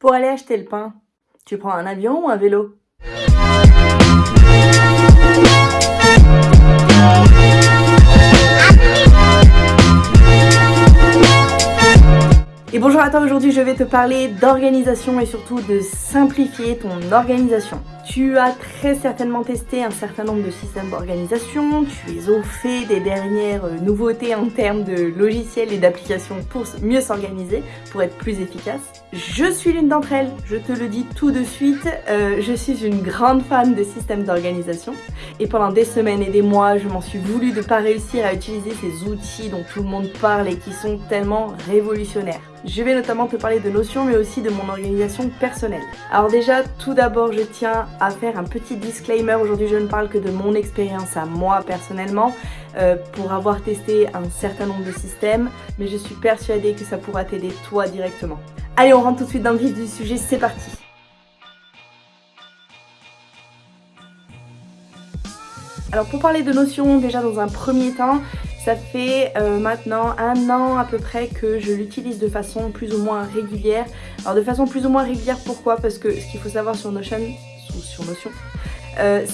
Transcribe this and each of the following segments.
Pour aller acheter le pain, tu prends un avion ou un vélo? Et bonjour à toi, aujourd'hui je vais te parler d'organisation et surtout de simplifier ton organisation. Tu as très certainement testé un certain nombre de systèmes d'organisation, tu es au fait des dernières euh, nouveautés en termes de logiciels et d'applications pour mieux s'organiser, pour être plus efficace. Je suis l'une d'entre elles, je te le dis tout de suite, euh, je suis une grande fan de systèmes d'organisation et pendant des semaines et des mois, je m'en suis voulu de pas réussir à utiliser ces outils dont tout le monde parle et qui sont tellement révolutionnaires. Je vais notamment te parler de notions mais aussi de mon organisation personnelle. Alors déjà, tout d'abord, je tiens à faire un petit disclaimer. Aujourd'hui, je ne parle que de mon expérience à moi personnellement euh, pour avoir testé un certain nombre de systèmes, mais je suis persuadée que ça pourra t'aider toi directement. Allez, on rentre tout de suite dans le vif du sujet, c'est parti Alors pour parler de notions, déjà dans un premier temps, ça fait euh, maintenant un an à peu près que je l'utilise de façon plus ou moins régulière. Alors de façon plus ou moins régulière, pourquoi? Parce que ce qu'il faut savoir sur Notion, sur Notion, euh,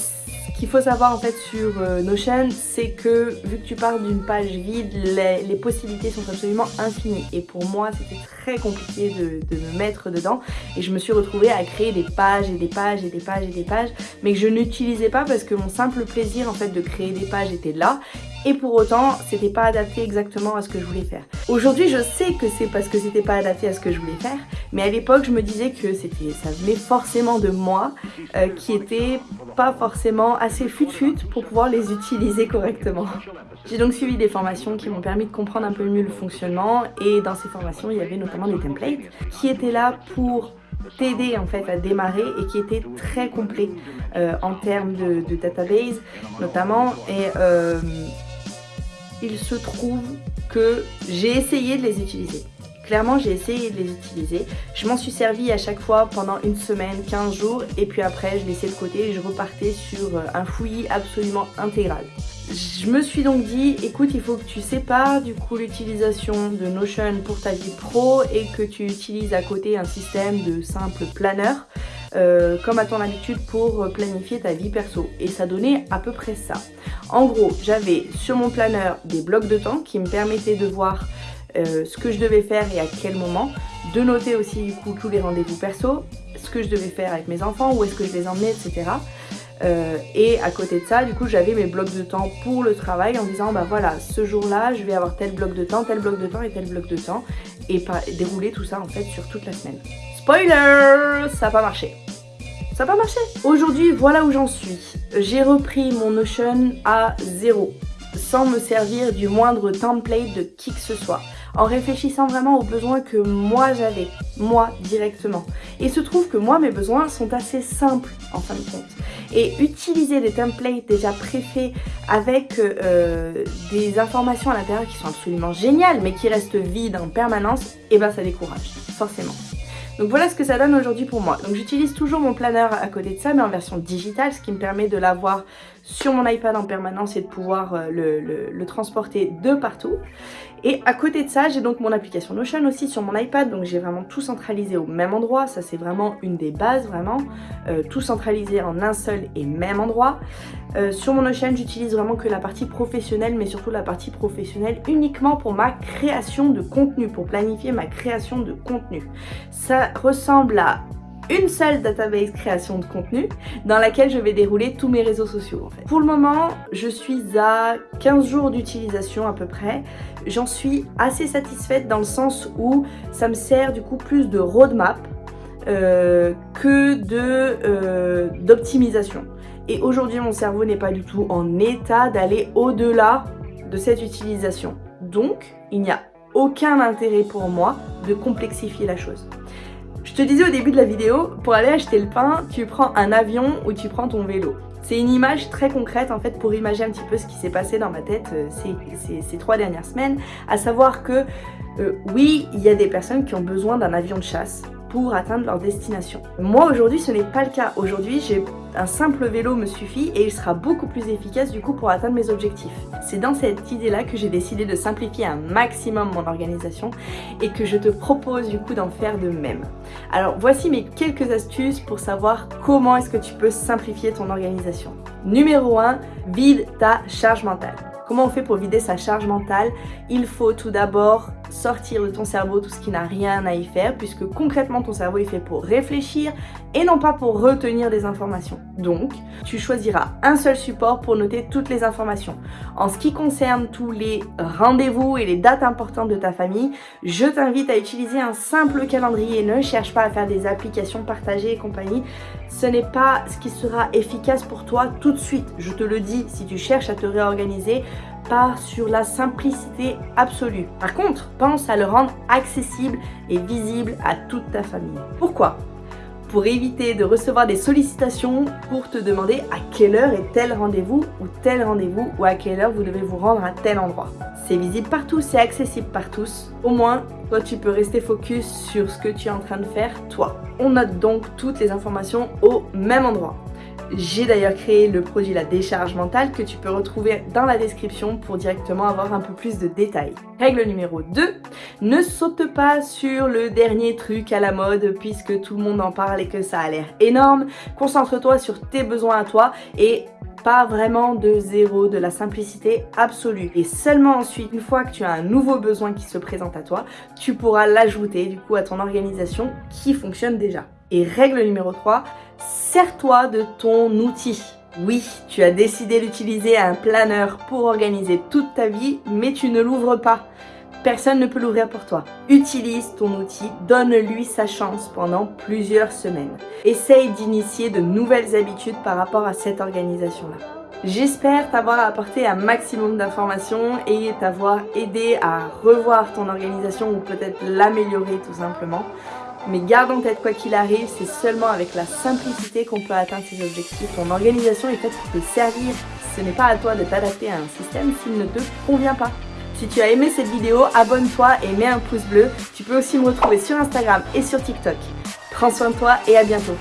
faut savoir en fait sur euh, Notion, c'est que vu que tu pars d'une page vide, les, possibilités sont absolument infinies. Et pour moi, c'était très compliqué de, de, me mettre dedans. Et je me suis retrouvée à créer des pages et des pages et des pages et des pages, mais que je n'utilisais pas parce que mon simple plaisir en fait de créer des pages était là et pour autant c'était pas adapté exactement à ce que je voulais faire. Aujourd'hui je sais que c'est parce que c'était pas adapté à ce que je voulais faire mais à l'époque je me disais que c'était ça venait forcément de moi euh, qui était pas forcément assez fut-fut pour pouvoir les utiliser correctement. J'ai donc suivi des formations qui m'ont permis de comprendre un peu mieux le fonctionnement et dans ces formations il y avait notamment des templates qui étaient là pour t'aider en fait à démarrer et qui était très complet euh, en termes de, database notamment et euh, il se trouve que j'ai essayé de les utiliser. Clairement, j'ai essayé de les utiliser. Je m'en suis servi à chaque fois pendant une semaine, 15 jours, et puis après, je laissais de côté et je repartais sur euh, un fouillis absolument intégral. Je me suis donc dit, écoute, il faut que tu sépares du coup l'utilisation de Notion pour ta vie pro et que tu utilises à côté un système de simple planeur euh, comme à ton habitude pour planifier ta vie perso. Et ça donnait à peu près ça. En gros, j'avais sur mon planeur des blocs de temps qui me permettaient de voir euh, ce que je devais faire et à quel moment, de noter aussi du coup tous les rendez-vous perso, ce que je devais faire avec mes enfants, où est-ce que je les emmenais, etc. Euh, et à côté de ça, du coup, j'avais mes blocs de temps pour le travail en disant, bah voilà, ce jour-là, je vais avoir tel bloc de temps, tel bloc de temps et tel bloc de temps, et dérouler tout ça en fait sur toute la semaine. Spoiler Ça n'a pas marché. Ça n'a pas marché. Aujourd'hui, voilà où j'en suis. J'ai repris mon Notion à zéro, sans me servir du moindre template de qui que ce soit, en réfléchissant vraiment aux besoins que moi j'avais, moi directement. Et il se trouve que moi, mes besoins sont assez simples en fin de compte. Et utiliser des templates déjà préfaits avec euh, des informations à l'intérieur qui sont absolument géniales, mais qui restent vides en permanence, et eh ben ça décourage, forcément. Donc voilà ce que ça donne aujourd'hui pour moi. Donc j'utilise toujours mon planeur à côté de ça, mais en version digitale, ce qui me permet de l'avoir sur mon iPad en permanence et de pouvoir euh, le, transporter de partout. Et à côté de ça, j'ai donc mon application Notion aussi sur mon iPad, donc j'ai vraiment tout centralisé au même endroit. Ça c'est vraiment une des bases, vraiment. Euh, tout centralisé en un seul et même endroit. Euh, sur mon Notion, j'utilise vraiment que la partie professionnelle, mais surtout la partie professionnelle uniquement pour ma création de contenu, pour planifier ma création de contenu. Ça ressemble à une seule database création de contenu dans laquelle je vais dérouler tous mes réseaux sociaux Pour le moment, je suis à 15 jours d'utilisation à peu près. J'en suis assez satisfaite dans le sens où ça me sert du coup plus de roadmap euh, que euh, d'optimisation. Et aujourd'hui, mon cerveau n'est pas du tout en état d'aller au-delà de cette utilisation. Donc, il n'y a aucun intérêt pour moi de complexifier la chose. Je te disais au début de la vidéo, pour aller acheter le pain, tu prends un avion ou tu prends ton vélo. C'est une image très concrète en fait pour imaginer un petit peu ce qui s'est passé dans ma tête euh, ces, trois dernières semaines, à savoir que euh, oui, il y a des personnes qui ont besoin d'un avion de chasse pour atteindre leur destination. Moi aujourd'hui ce n'est pas le cas. Aujourd'hui j'ai un simple vélo me suffit et il sera beaucoup plus efficace du coup pour atteindre mes objectifs. C'est dans cette idée là que j'ai décidé de simplifier un maximum mon organisation et que je te propose du coup d'en faire de même. Alors voici mes quelques astuces pour savoir comment est-ce que tu peux simplifier ton organisation. Numéro 1, vide ta charge mentale. Comment on fait pour vider sa charge mentale? Il faut tout d'abord sortir de ton cerveau tout ce qui n'a rien à y faire puisque concrètement ton cerveau est fait pour réfléchir et non pas pour retenir des informations. Donc, tu choisiras un seul support pour noter toutes les informations. En ce qui concerne tous les rendez-vous et les dates importantes de ta famille, je t'invite à utiliser un simple calendrier. Ne cherche pas à faire des applications partagées et compagnie. Ce n'est pas ce qui sera efficace pour toi tout de suite. Je te le dis, si tu cherches à te réorganiser, part sur la simplicité absolue. Par contre, pense à le rendre accessible et visible à toute ta famille. Pourquoi? Pour éviter de recevoir des sollicitations pour te demander à quelle heure est tel rendez-vous ou tel rendez-vous ou à quelle heure vous devez vous rendre à tel endroit. C'est visible partout, c'est accessible par tous. Au moins, toi tu peux rester focus sur ce que tu es en train de faire, toi. On note donc toutes les informations au même endroit. J'ai d'ailleurs créé le produit La Décharge Mentale que tu peux retrouver dans la description pour directement avoir un peu plus de détails. Règle numéro 2, ne saute pas sur le dernier truc à la mode puisque tout le monde en parle et que ça a l'air énorme. Concentre-toi sur tes besoins à toi et pas vraiment de zéro, de la simplicité absolue. Et seulement ensuite, une fois que tu as un nouveau besoin qui se présente à toi, tu pourras l'ajouter du coup à ton organisation qui fonctionne déjà. Et règle numéro 3, sers-toi de ton outil. Oui, tu as décidé d'utiliser un planeur pour organiser toute ta vie, mais tu ne l'ouvres pas. Personne ne peut l'ouvrir pour toi. Utilise ton outil, donne-lui sa chance pendant plusieurs semaines. Essaye d'initier de nouvelles habitudes par rapport à cette organisation-là. J'espère t'avoir apporté un maximum d'informations et t'avoir aidé à revoir ton organisation ou peut-être l'améliorer tout simplement. Mais garde en tête quoi qu'il arrive, c'est seulement avec la simplicité qu'on peut atteindre ses objectifs. Ton organisation est faite pour te servir. Ce n'est pas à toi de t'adapter à un système s'il ne te convient pas. Si tu as aimé cette vidéo, abonne-toi et mets un pouce bleu. Tu peux aussi me retrouver sur Instagram et sur TikTok. Prends soin de toi et à bientôt.